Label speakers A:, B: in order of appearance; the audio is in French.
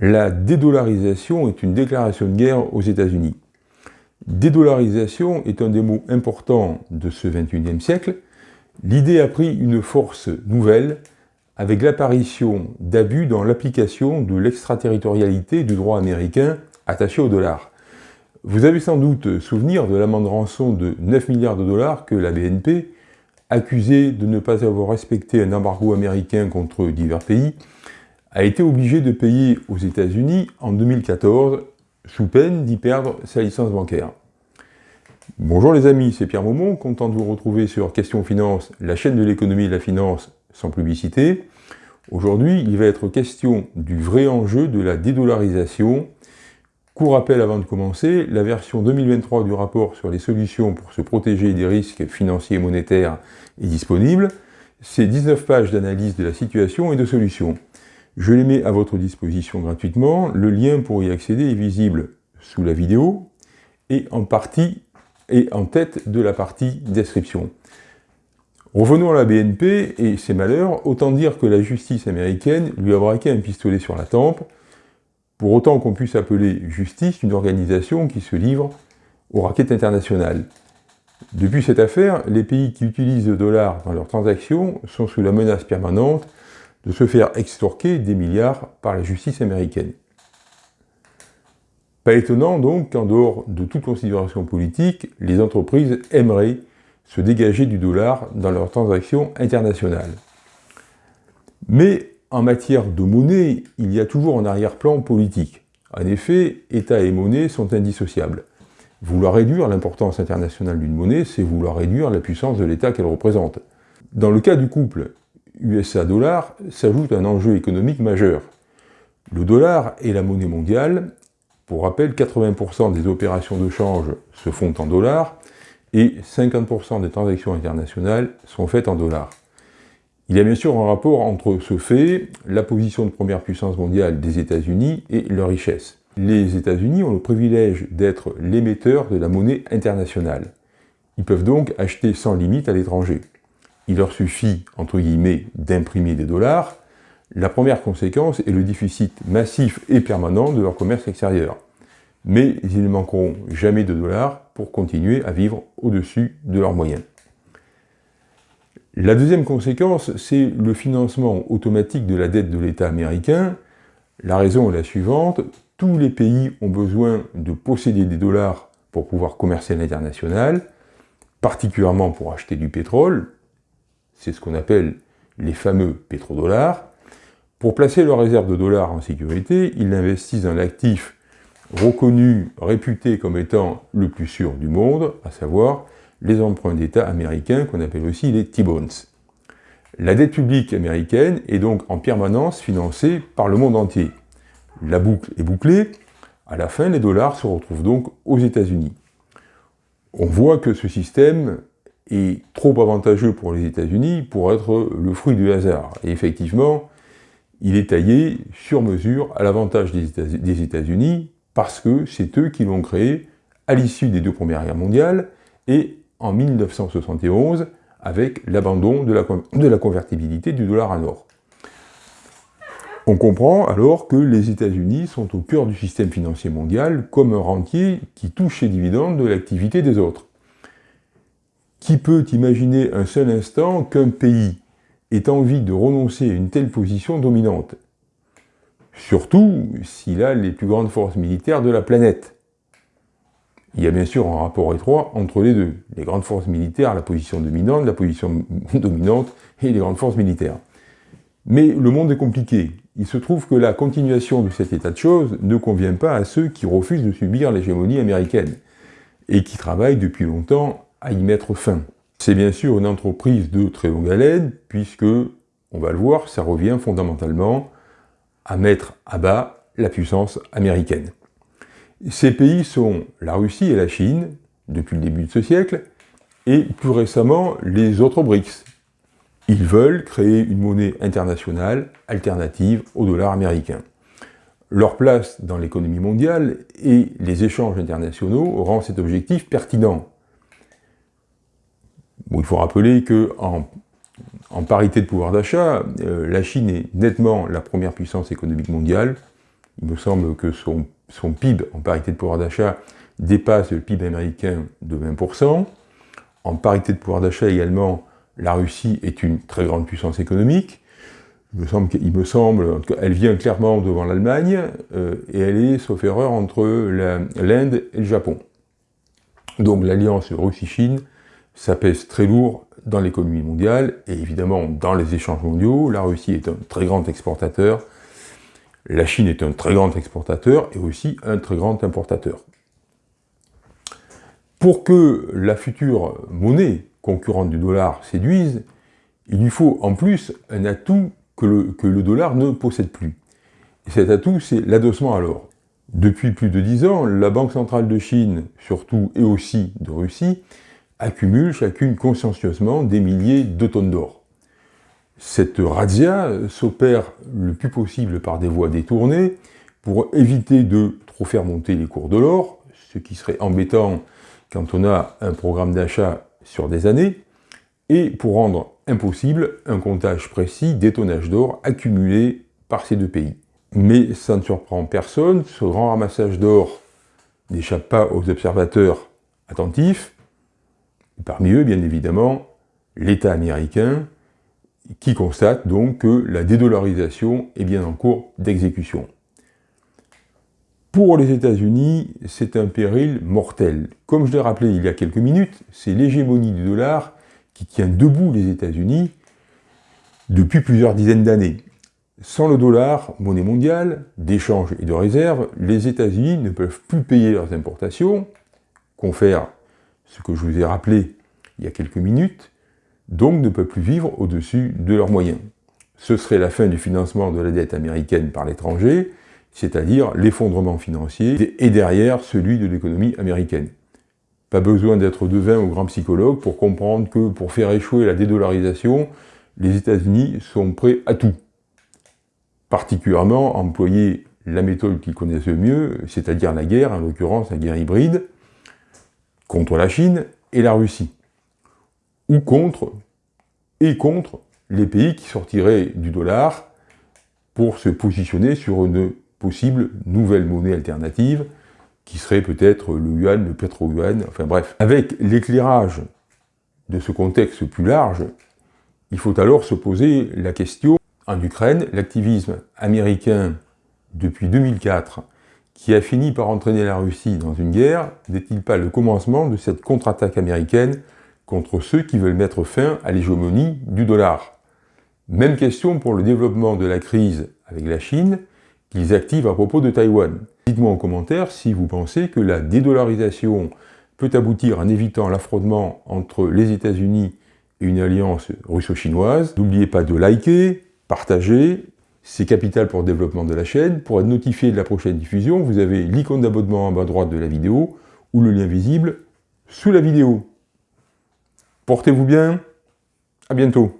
A: La dédollarisation est une déclaration de guerre aux États-Unis. Dédollarisation est un des mots importants de ce 21e siècle. L'idée a pris une force nouvelle avec l'apparition d'abus dans l'application de l'extraterritorialité du droit américain attaché au dollar. Vous avez sans doute souvenir de l'amende rançon de 9 milliards de dollars que la BNP, accusée de ne pas avoir respecté un embargo américain contre divers pays, a été obligée de payer aux États-Unis en 2014 sous peine d'y perdre sa licence bancaire. Bonjour les amis, c'est Pierre Maumont, content de vous retrouver sur Question Finance, la chaîne de l'économie et de la finance sans publicité. Aujourd'hui, il va être question du vrai enjeu de la dédollarisation. Court rappel avant de commencer, la version 2023 du rapport sur les solutions pour se protéger des risques financiers et monétaires est disponible. C'est 19 pages d'analyse de la situation et de solutions. Je les mets à votre disposition gratuitement. Le lien pour y accéder est visible sous la vidéo et en partie et en tête de la partie description. Revenons à la BNP et ses malheurs, autant dire que la justice américaine lui a braqué un pistolet sur la tempe, pour autant qu'on puisse appeler justice une organisation qui se livre aux raquettes internationales. Depuis cette affaire, les pays qui utilisent le dollar dans leurs transactions sont sous la menace permanente de se faire extorquer des milliards par la justice américaine. Pas étonnant donc qu'en dehors de toute considération politique, les entreprises aimeraient se dégager du dollar dans leurs transactions internationales. Mais en matière de monnaie, il y a toujours un arrière-plan politique. En effet, État et monnaie sont indissociables. Vouloir réduire l'importance internationale d'une monnaie, c'est vouloir réduire la puissance de l'État qu'elle représente. Dans le cas du couple USA-dollar s'ajoute un enjeu économique majeur. Le dollar est la monnaie mondiale. Pour rappel, 80% des opérations de change se font en dollars et 50% des transactions internationales sont faites en dollars. Il y a bien sûr un rapport entre ce fait, la position de première puissance mondiale des États-Unis et leur richesse. Les États-Unis ont le privilège d'être l'émetteur de la monnaie internationale. Ils peuvent donc acheter sans limite à l'étranger il leur suffit, entre guillemets, d'imprimer des dollars, la première conséquence est le déficit massif et permanent de leur commerce extérieur. Mais ils ne manqueront jamais de dollars pour continuer à vivre au-dessus de leurs moyens. La deuxième conséquence, c'est le financement automatique de la dette de l'État américain. La raison est la suivante, tous les pays ont besoin de posséder des dollars pour pouvoir commercer à l'international, particulièrement pour acheter du pétrole, c'est ce qu'on appelle les fameux pétrodollars. Pour placer leurs réserves de dollars en sécurité, ils investissent dans l'actif reconnu, réputé comme étant le plus sûr du monde, à savoir les emprunts d'État américains qu'on appelle aussi les T-bonds. La dette publique américaine est donc en permanence financée par le monde entier. La boucle est bouclée, à la fin les dollars se retrouvent donc aux États-Unis. On voit que ce système est trop avantageux pour les États-Unis pour être le fruit du hasard. Et effectivement, il est taillé sur mesure à l'avantage des États-Unis parce que c'est eux qui l'ont créé à l'issue des deux premières guerres mondiales et en 1971 avec l'abandon de la, convertibilité du dollar à l'or. On comprend alors que les États-Unis sont au cœur du système financier mondial comme un rentier qui touche les dividendes de l'activité des autres. Qui peut imaginer un seul instant qu'un pays ait envie de renoncer à une telle position dominante? Surtout s'il a les plus grandes forces militaires de la planète. Il y a bien sûr un rapport étroit entre les deux. Les grandes forces militaires, la position dominante, la position dominante et les grandes forces militaires. Mais le monde est compliqué. Il se trouve que la continuation de cet état de choses ne convient pas à ceux qui refusent de subir l'hégémonie américaine et qui travaillent depuis longtemps à y mettre fin. C'est bien sûr une entreprise de très longue haleine, puisque, on va le voir, ça revient fondamentalement à mettre à bas la puissance américaine. Ces pays sont la Russie et la Chine, depuis le début de ce siècle, et plus récemment les autres BRICS. Ils veulent créer une monnaie internationale alternative au dollar américain. Leur place dans l'économie mondiale et les échanges internationaux rend cet objectif pertinent il faut rappeler qu'en en, parité de pouvoir d'achat, euh, la Chine est nettement la première puissance économique mondiale, Il me semble que son, PIB en parité de pouvoir d'achat dépasse le PIB américain de 20%. En parité de pouvoir d'achat également, la Russie est une très grande puissance économique. Il me semble, il qu'elle vient clairement devant l'Allemagne, euh, et elle est, sauf erreur, entre l'Inde et le Japon. Donc l'alliance Russie-Chine, ça pèse très lourd dans l'économie mondiale, et évidemment dans les échanges mondiaux. La Russie est un très grand exportateur, la Chine est un très grand exportateur, et aussi un très grand importateur. Pour que la future monnaie concurrente du dollar séduise, il lui faut en plus un atout que le, dollar ne possède plus. Et cet atout, c'est l'adossement à l'or. Depuis plus de dix ans, la Banque centrale de Chine, surtout, et aussi de Russie, accumule chacune consciencieusement des milliers de tonnes d'or. Cette razzia s'opère le plus possible par des voies détournées pour éviter de trop faire monter les cours de l'or, ce qui serait embêtant quand on a un programme d'achat sur des années, et pour rendre impossible un comptage précis des tonnages d'or accumulés par ces deux pays. Mais ça ne surprend personne, ce grand ramassage d'or n'échappe pas aux observateurs attentifs, parmi eux, bien évidemment, l'État américain, qui constate donc que la dédollarisation est bien en cours d'exécution. Pour les États-Unis, c'est un péril mortel. Comme je l'ai rappelé il y a quelques minutes, c'est l'hégémonie du dollar qui tient debout les États-Unis depuis plusieurs dizaines d'années. Sans le dollar, monnaie mondiale, d'échange et de réserve, les États-Unis ne peuvent plus payer leurs importations, confère ce que je vous ai rappelé il y a quelques minutes, donc ne peuvent plus vivre au-dessus de leurs moyens. Ce serait la fin du financement de la dette américaine par l'étranger, c'est-à-dire l'effondrement financier, et derrière celui de l'économie américaine. Pas besoin d'être devin ou grand psychologue pour comprendre que pour faire échouer la dédollarisation, les États-Unis sont prêts à tout. Particulièrement employer la méthode qu'ils connaissent le mieux, c'est-à-dire la guerre, en l'occurrence la guerre hybride, contre la Chine et la Russie. Ou contre, et contre les pays qui sortiraient du dollar pour se positionner sur une possible nouvelle monnaie alternative, qui serait peut-être le yuan, le pétro-yuan, enfin bref. Avec l'éclairage de ce contexte plus large, il faut alors se poser la question, en Ukraine, l'activisme américain depuis 2004, qui a fini par entraîner la Russie dans une guerre, n'est-il pas le commencement de cette contre-attaque américaine contre ceux qui veulent mettre fin à l'hégémonie du dollar? Même question pour le développement de la crise avec la Chine, qu'ils activent à propos de Taïwan. Dites-moi en commentaire si vous pensez que la dédollarisation peut aboutir en évitant l'affrontement entre les États-Unis et une alliance russo-chinoise. N'oubliez pas de liker, partager, c'est capital pour le développement de la chaîne. Pour être notifié de la prochaine diffusion, vous avez l'icône d'abonnement en bas à droite de la vidéo ou le lien visible sous la vidéo. Portez-vous bien, à bientôt.